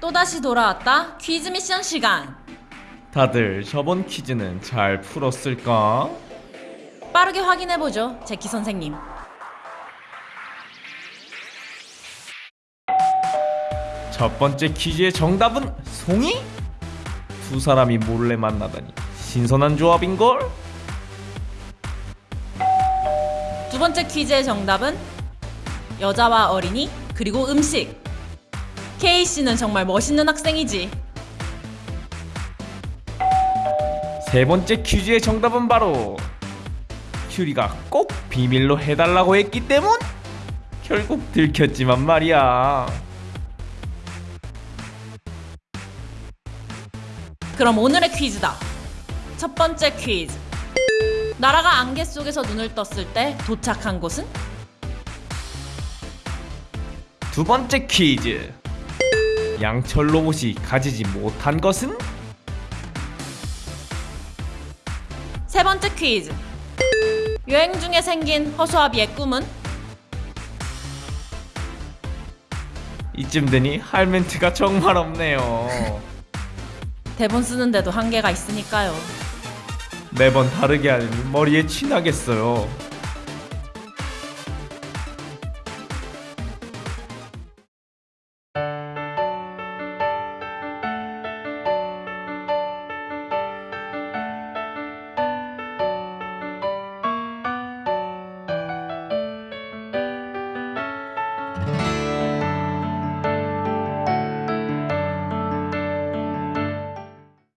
또다시 돌아왔다 퀴즈 미션 시간 다들 저번 퀴즈는 잘 풀었을까? 빠르게 확인해보죠 제키 선생님 첫 번째 퀴즈의 정답은 송이? 두 사람이 몰래 만나다니 신선한 조합인걸? 두 번째 퀴즈의 정답은 여자와 어린이 그리고 음식 K씨는 정말 멋있는 학생이지. 세 번째 퀴즈의 정답은 바로 큐리가 꼭 비밀로 해달라고 했기 때문? 결국 들켰지만 말이야. 그럼 오늘의 퀴즈다. 첫 번째 퀴즈. 나라가 안개 속에서 눈을 떴을 때 도착한 곳은? 두 번째 퀴즈 양철 로봇이 가지지 못한 것은? 세 번째 퀴즈 여행 중에 생긴 허수아비의 꿈은? 이쯤 되니 할 멘트가 정말 없네요 대본 쓰는데도 한계가 있으니까요 매번 다르게 하니 머리에 친하겠어요